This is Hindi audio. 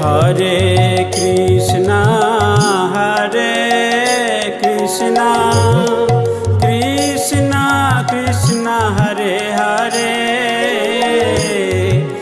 हरे कृष्णा हरे कृष्णा कृष्णा कृष्णा हरे हरे।